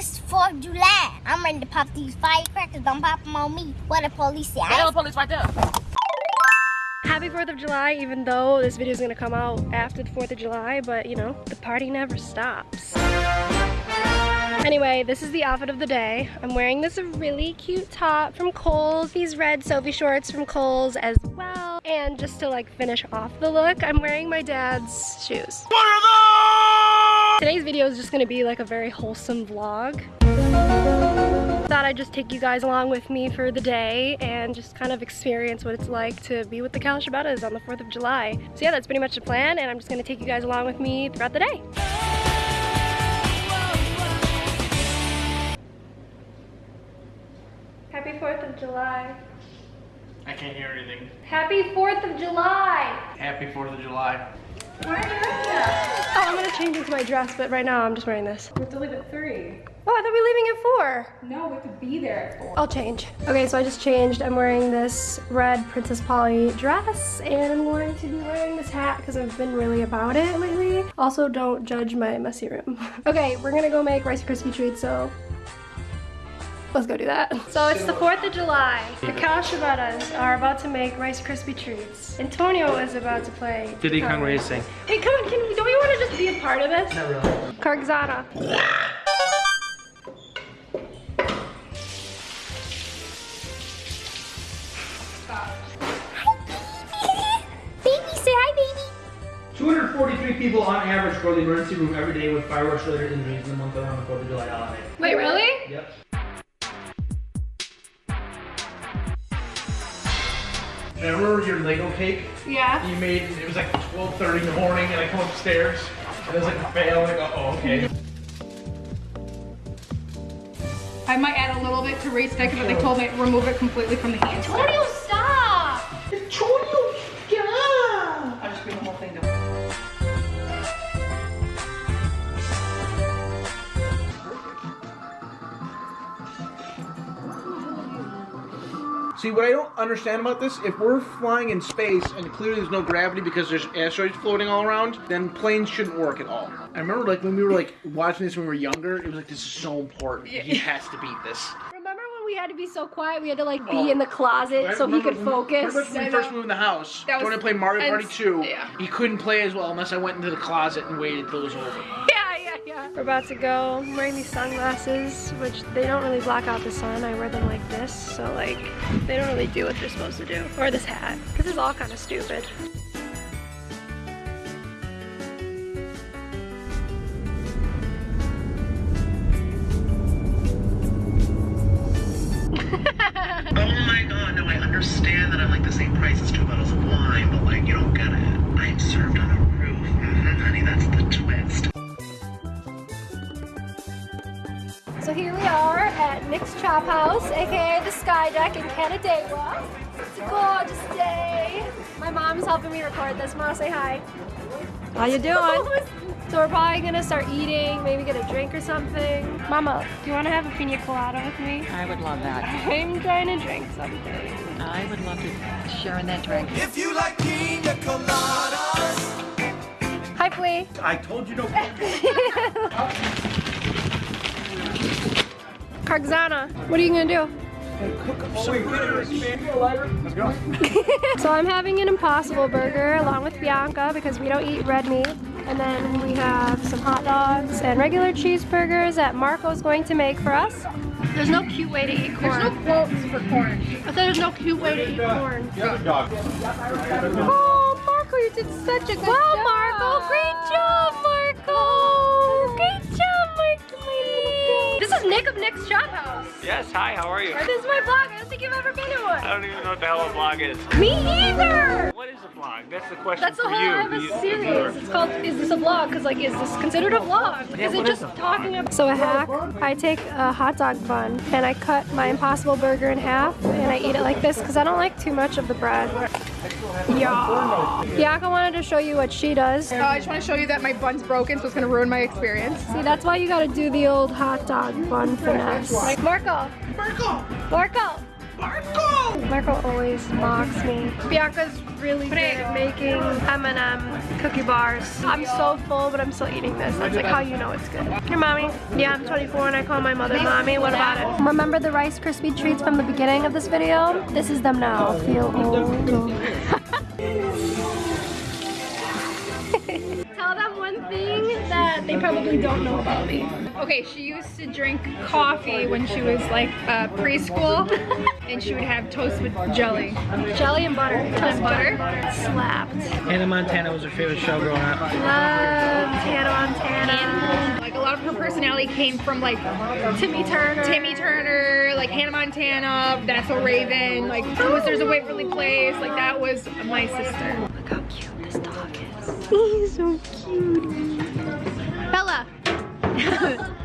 It's 4th of July. I'm ready to pop these firecrackers. Don't pop them on me. What the police say? Hey, the police right there. Happy 4th of July, even though this video is gonna come out after the 4th of July, but you know, the party never stops. Anyway, this is the outfit of the day. I'm wearing this really cute top from Kohl's, these red Soffe shorts from Kohl's as well. And just to like finish off the look, I'm wearing my dad's shoes. Today's video is just gonna be like a very wholesome vlog. Thought I'd just take you guys along with me for the day and just kind of experience what it's like to be with the Kalashabetas on the 4th of July. So yeah, that's pretty much the plan and I'm just gonna take you guys along with me throughout the day. Happy 4th of July. I can't hear anything. Happy 4th of July! Happy 4th of July. Oh, I'm gonna change into my dress, but right now I'm just wearing this. We have to leave at 3. Oh, I thought we were leaving at 4. No, we have to be there at 4. I'll change. Okay, so I just changed. I'm wearing this red Princess Polly dress, and I'm going to be wearing this hat because I've been really about it lately. Also, don't judge my messy room. okay, we're gonna go make Rice Krispie treats, so let's go do that. So it's the 4th of July. The Kalashabetas are about to make Rice Krispie treats. Antonio is about to play. Diddy Kong guitar. Racing. Hey, come on, can we, don't we want to just be a part of this? Not really. Kargzana. baby, say hi, baby. 243 people on average go to the emergency room every day with fireworks related injuries in the month around the 4th of July holiday. Wait, really? Yep. And I remember your Lego cake Yeah. you made, it was like 12.30 in the morning and I come upstairs and it was like a fail and I go, oh, okay. I might add a little bit to Ray's stick, but they told me to remove it completely from the hand. See, what I don't understand about this, if we're flying in space and clearly there's no gravity because there's asteroids floating all around, then planes shouldn't work at all. I remember like when we were like watching this when we were younger, it was like, this is so important. He has to beat this. Remember when we had to be so quiet? We had to like be Oh. in the closet Right? so he could when- focus. Remember when we first know. moved in the house? That was when I played Mario Party 2, Yeah. he couldn't play as well unless I went into the closet and waited until it was over. We're about to go. I'm wearing these sunglasses, which they don't really block out the sun. I wear them like this, so like they don't really do what they're supposed to do. Or this hat, because it's all kind of stupid. Chop House, aka the Sky Deck in Canandaigua. It's a gorgeous day. My mom's helping me record this. Ma, say hi. How you doing? so we're probably gonna start eating, maybe get a drink or something. Mama, do you wanna have a pina colada with me? I would love that. I'm trying to drink something. I would love to share in that drink. If you like pina coladas, Hi, Flea. I told you no. Kargzana, what are you gonna do? Let's go. So I'm having an Impossible Burger along with Bianca because we don't eat red meat. And then we have some hot dogs and regular cheeseburgers that Marco's going to make for us. There's no cute way to eat corn. There's no quotes for corn. I thought there's no cute way to eat corn. Oh, Marco, you did such a good wow, job. Marco, Marky. This is Nick of Nick's Chop House. Yes, hi, how are you? This is my vlog. I don't think you've ever been to one. I don't even know what the hell a vlog is. Me either. What is a vlog? That's the question That's the whole you. I have a the series. It's called Is This a Vlog? Because like, is this considered a vlog? Yeah, is it just is talking about? So a hack, I take a hot dog bun and I cut my Impossible Burger in half and I eat it like this because I don't like too much of the bread. Yeah. Bianca wanted to show you what she does. Uh, I just want to show you that my bun's broken, so it's going to ruin my experience. See, that's why you gotta do the old hot dog bun finesse. Marco. Marco. Marco. Marco! Marco always mocks me. Bianca's really good at making M&M cookie bars. I'm so full, but I'm still eating this. That's like how you know it's good. Your mommy? Yeah, I'm 24 and I call my mother mommy. What about it? Remember the Rice Krispie treats from the beginning of this video? This is them now. Feel old. that they probably don't know about me. Okay, she used to drink coffee when she was like uh, preschool, and she would have toast with jelly. Jelly and butter. And butter. Slapped. Hannah Montana was her favorite show growing up. Love Hannah Montana. Like a lot of her personality came from like Timmy Turner. Timmy Turner, like Hannah Montana, That's So Raven, like Wizards of Waverly Place, like that was my sister. Look how cute this dog is. He's so cute. Bella.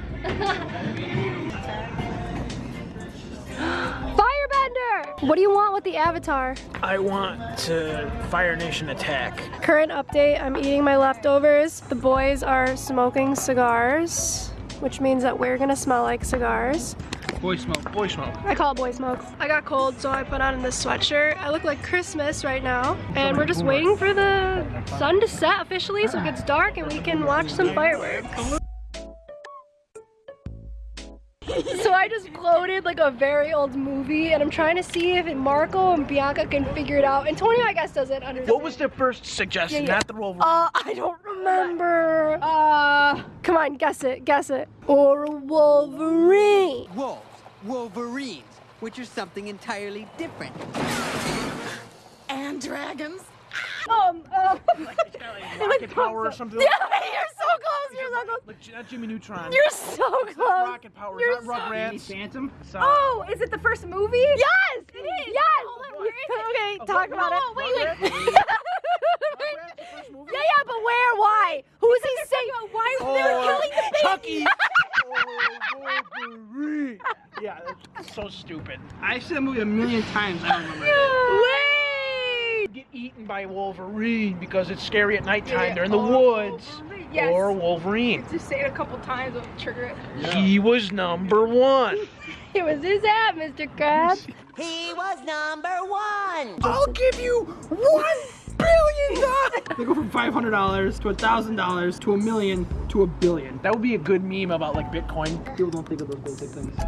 Firebender! What do you want with the avatar? I want to Fire Nation attack. Current update, I'm eating my leftovers. The boys are smoking cigars, which means that we're gonna smell like cigars. Boy smoke, boy smoke. I call it boy smoke. I got cold, so I put on this sweatshirt. I look like Christmas right now. And we're just waiting for the sun to set officially so it gets dark and we can watch some fireworks. I just quoted like a very old movie and I'm trying to see if Marco and Bianca can figure it out. Antonio, I guess, doesn't understand. What was the first suggestion? Yeah, yeah. Not the Wolverine. Uh, I don't remember. Uh, come on, guess it, guess it. Or a Wolverine. Wolves, Wolverines, which are something entirely different. And dragons. Um, um. rocket power or something. Yeah, you're so close. You're so close. Like not Jimmy Neutron. You're so close. rocket power. You're It's not Rugrats. Phantom. So, Oh, is it the first movie? Yes, it is. Yes. Oh okay, talk about it. wait, wait. yeah, yeah, but where? Why? Who's he saying? Why Oh, they were killing the baby? Chucky. oh, Wolverine. Yeah, that's so stupid. I've seen that movie a million times. I don't remember. Wait. Get eaten by Wolverine because it's scary at nighttime. Yeah, They're in the or woods. Wolverine, yes. Or Wolverine. Just say it a couple times, it'll trigger it. He was number one. It was his hat, Mr. Krabs. He was number one. I'll give you one billion dollars. They go from five hundred dollars to a thousand dollars to a million to a billion. That would be a good meme about like Bitcoin. People don't think of those basic things. Ah!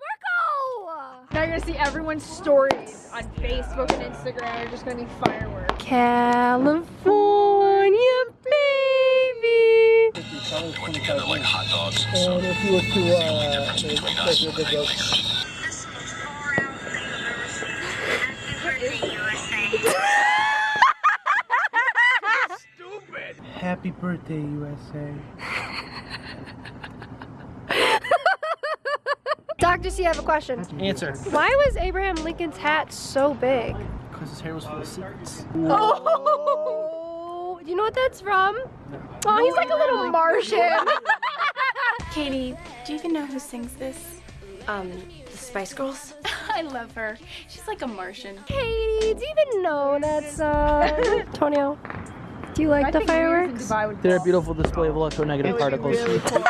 Marco! Now you're gonna see everyone's stories on Facebook and Instagram You're just gonna be fireworks. California, baby. And if you were to, uh, make a good joke. Stupid. Happy birthday, USA. Dr. C, I have a question. Answer. Why was Abraham Lincoln's hat so big? Because his hair was full of secrets. Oh, do you know what that's from? Oh, he's like a little Martian. Katie, do you even know who sings this? Um, the Spice Girls? I love her. She's like a Martian. Katie, do you even know that song? Tonio, do you like the fireworks? They're a beautiful display of electronegative particles. Okay,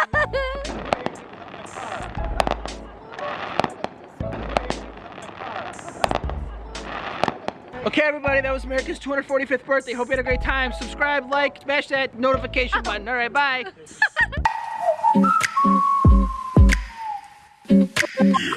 everybody, that was America's 245th birthday. Hope you had a great time. Subscribe, like, smash that notification button. All right, bye.